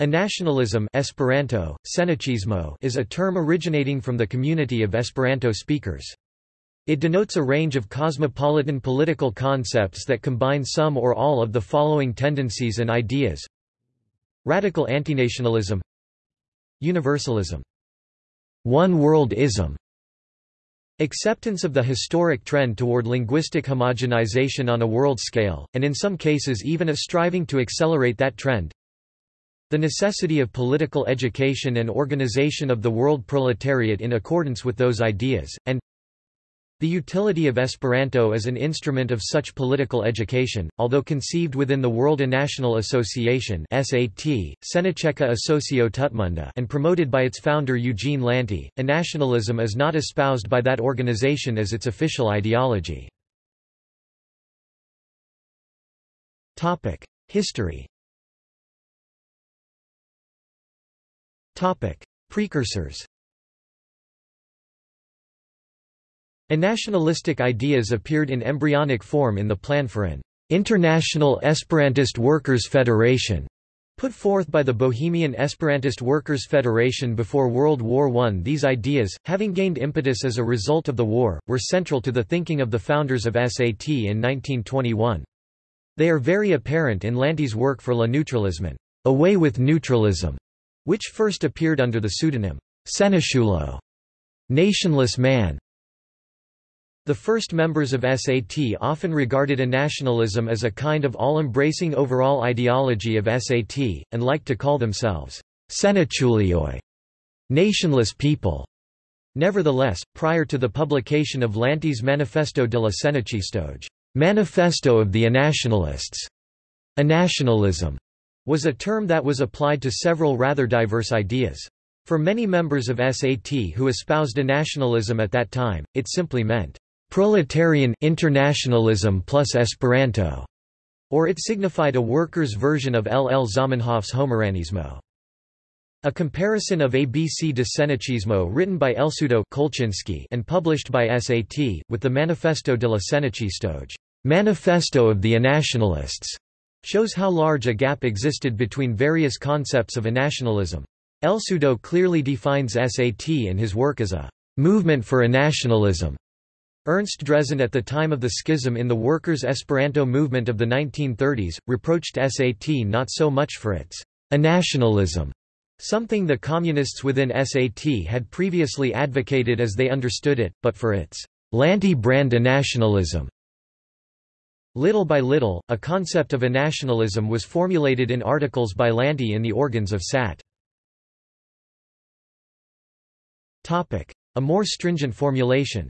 Anationalism Esperanto, is a term originating from the community of Esperanto speakers. It denotes a range of cosmopolitan political concepts that combine some or all of the following tendencies and ideas. Radical antinationalism. Universalism. One world-ism. Acceptance of the historic trend toward linguistic homogenization on a world scale, and in some cases even a striving to accelerate that trend the necessity of political education and organization of the world proletariat in accordance with those ideas, and the utility of Esperanto as an instrument of such political education, although conceived within the World National Association SAT, Sennacieca Asocio Tutmonda and promoted by its founder Eugene Lanti, nationalism is not espoused by that organization as its official ideology. History Precursors Nationalistic ideas appeared in embryonic form in the plan for an International Esperantist Workers' Federation, put forth by the Bohemian Esperantist Workers' Federation before World War I. These ideas, having gained impetus as a result of the war, were central to the thinking of the founders of SAT in 1921. They are very apparent in Lanti's work for La Neŭtralismon, Away with Neutralism, which first appeared under the pseudonym Sennaciulo, nationless man. The first members of SAT often regarded a nationalism as a kind of all-embracing overall ideology of SAT, and liked to call themselves Sennaciuloj, nationless people. Nevertheless, prior to the publication of Lanti's Manifesto de la Sennaciistoj, Manifesto of the Anationalists, Anationalism was a term that was applied to several rather diverse ideas. For many members of SAT who espoused a nationalism at that time, it simply meant proletarian internationalism plus Esperanto, or it signified a workers' version of L. L. Zamenhof's Homaranismo. A comparison of ABC de Sennaciismo written by Elsudo Kolchinsky and published by SAT, with the Manifesto de la Sennaciistoj Manifesto of the Anationalists, shows how large a gap existed between various concepts of a nationalism. Elsudo clearly defines SAT in his work as a movement for a nationalism. Ernst Drezen at the time of the schism in the workers' Esperanto movement of the 1930s, reproached SAT not so much for its nationalism, something the communists within SAT had previously advocated as they understood it, but for its Lanti brand nationalism. Little by little, a concept of a nationalism was formulated in articles by Lanti in the organs of SAT. A more stringent formulation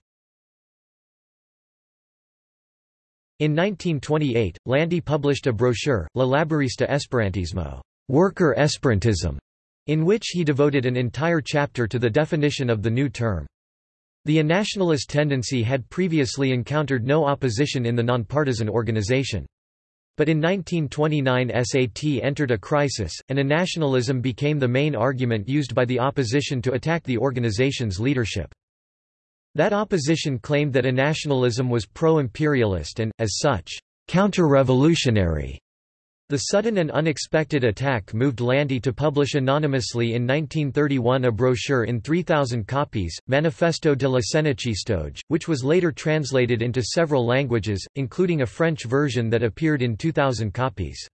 In 1928, Lanti published a brochure, La Laborista Esperantismo Worker Esperantism, in which he devoted an entire chapter to the definition of the new term. The nationalist tendency had previously encountered no opposition in the nonpartisan organization. But in 1929 SAT entered a crisis, and a nationalism became the main argument used by the opposition to attack the organization's leadership. That opposition claimed that a nationalism was pro-imperialist and, as such, counter-revolutionary. The sudden and unexpected attack moved Lanti to publish anonymously in 1931 a brochure in 3,000 copies, Manifesto de la Sennaciistoj, which was later translated into several languages, including a French version that appeared in 2,000 copies.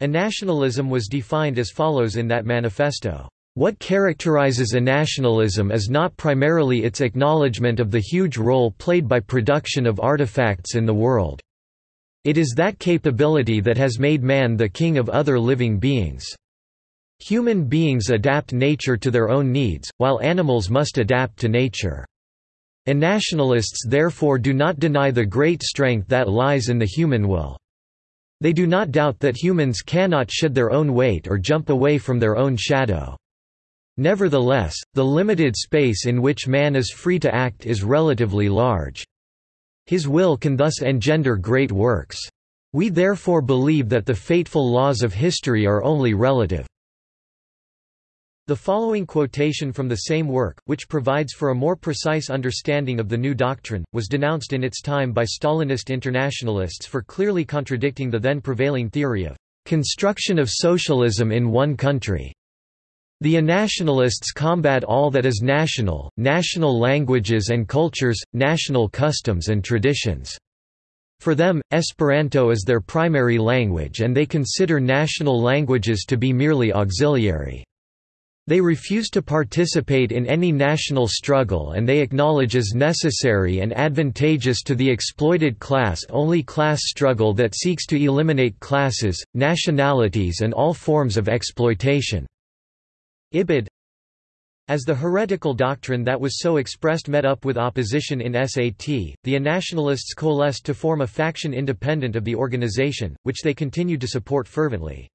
A nationalism was defined as follows in that manifesto. What characterizes a nationalism is not primarily its acknowledgement of the huge role played by production of artifacts in the world. It is that capability that has made man the king of other living beings. Human beings adapt nature to their own needs, while animals must adapt to nature. And nationalists therefore do not deny the great strength that lies in the human will. They do not doubt that humans cannot shed their own weight or jump away from their own shadow. Nevertheless, the limited space in which man is free to act is relatively large. His will can thus engender great works. We therefore believe that the fateful laws of history are only relative. The following quotation from the same work, which provides for a more precise understanding of the new doctrine, was denounced in its time by Stalinist internationalists for clearly contradicting the then prevailing theory of construction of socialism in one country. The Anationalists combat all that is national, national languages and cultures, national customs and traditions. For them, Esperanto is their primary language and they consider national languages to be merely auxiliary. They refuse to participate in any national struggle and they acknowledge as necessary and advantageous to the exploited class only class struggle that seeks to eliminate classes, nationalities and all forms of exploitation. Ibid as the heretical doctrine that was so expressed met up with opposition in SAT, the Anationalists coalesced to form a faction independent of the organization, which they continued to support fervently.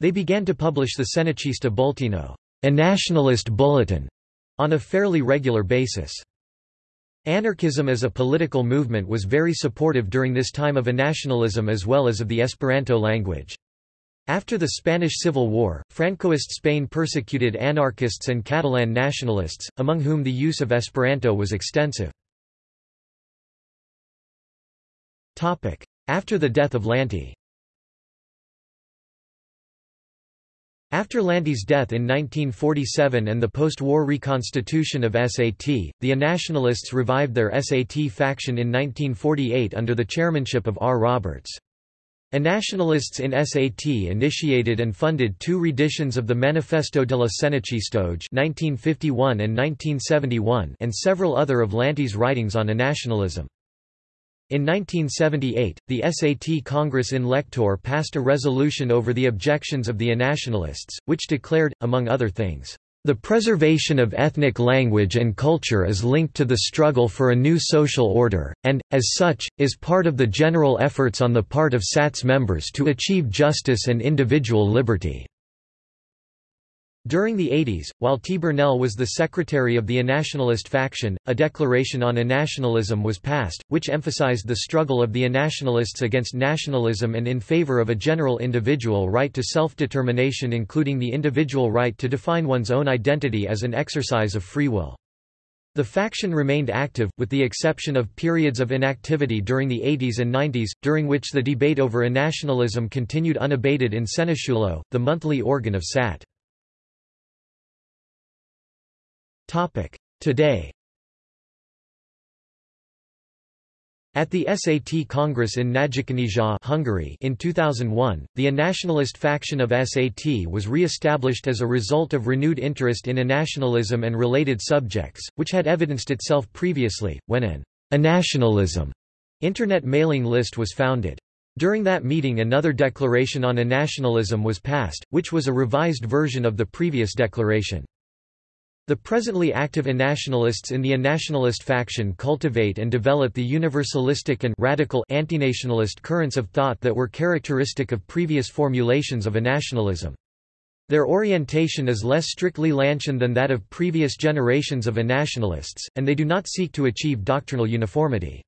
They began to publish the Sennaciista Bulteno a nationalist bulletin, on a fairly regular basis. Anarchism as a political movement was very supportive during this time of nationalism as well as of the Esperanto language. After the Spanish Civil War, Francoist Spain persecuted anarchists and Catalan nationalists, among whom the use of Esperanto was extensive. After the death of Lanti After Lanti's death in 1947 and the post-war reconstitution of SAT, the Anationalists revived their SAT faction in 1948 under the chairmanship of R. Roberts. Nationalists in SAT initiated and funded two reditions of the Manifesto della Sennaciistoj 1951 and 1971 and several other of Lanti's writings on nationalism. In 1978, the SAT Congress in Lectoure passed a resolution over the objections of the Nationalists, which declared, among other things, the preservation of ethnic language and culture is linked to the struggle for a new social order, and, as such, is part of the general efforts on the part of SAT's members to achieve justice and individual liberty. During the 80s, while T. Burnell was the secretary of the Anationalist faction, a declaration on Anationalism was passed, which emphasized the struggle of the Anationalists against nationalism and in favor of a general individual right to self-determination including the individual right to define one's own identity as an exercise of free will. The faction remained active, with the exception of periods of inactivity during the 80s and 90s, during which the debate over nationalism continued unabated in Sennaciulo, the monthly organ of SAT. Today At the SAT Congress in Nagykanizsa Hungary in 2001, the nationalist faction of SAT was re-established as a result of renewed interest in nationalism and related subjects, which had evidenced itself previously, when an nationalism internet mailing list was founded. During that meeting another declaration on nationalism was passed, which was a revised version of the previous declaration. The presently active nationalists in the nationalist faction cultivate and develop the universalistic and radical antinationalist currents of thought that were characteristic of previous formulations of nationalism. Their orientation is less strictly Lantian than that of previous generations of nationalists, and they do not seek to achieve doctrinal uniformity.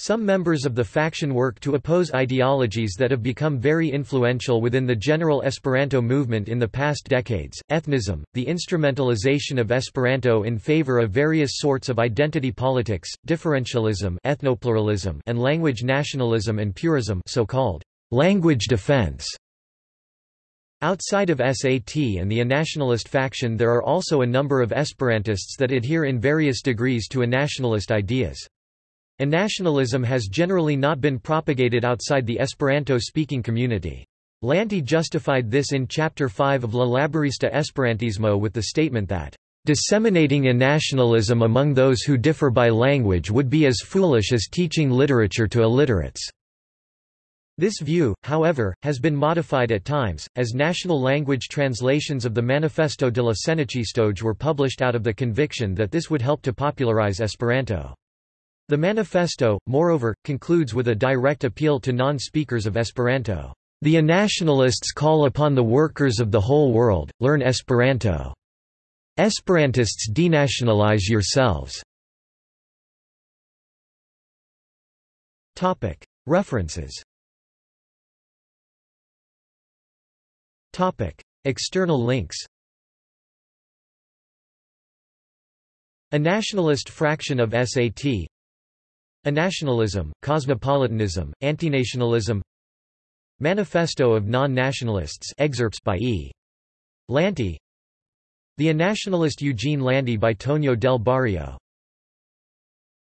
Some members of the faction work to oppose ideologies that have become very influential within the general Esperanto movement in the past decades, ethnism, the instrumentalization of Esperanto in favor of various sorts of identity politics, differentialism ethnopluralism and language nationalism and purism so-called language defense. Outside of SAT and the nationalist faction there are also a number of Esperantists that adhere in various degrees to a nationalist ideas. Nationalism has generally not been propagated outside the Esperanto-speaking community. Lanti justified this in Chapter 5 of La Laborista Esperantismo with the statement that, "...disseminating nationalism among those who differ by language would be as foolish as teaching literature to illiterates." This view, however, has been modified at times, as national language translations of the Manifesto de la Sennaciistoj were published out of the conviction that this would help to popularize Esperanto. The manifesto, moreover, concludes with a direct appeal to non-speakers of Esperanto. The nationalists call upon the workers of the whole world, learn Esperanto. Esperantists denationalize yourselves. References External links A nationalist fraction of SAT Anationalism, cosmopolitanism, antinationalism Manifesto of Non-Nationalists excerpts by E. Lanti The Nationalist Eugene Lanti by Tonio del Barrio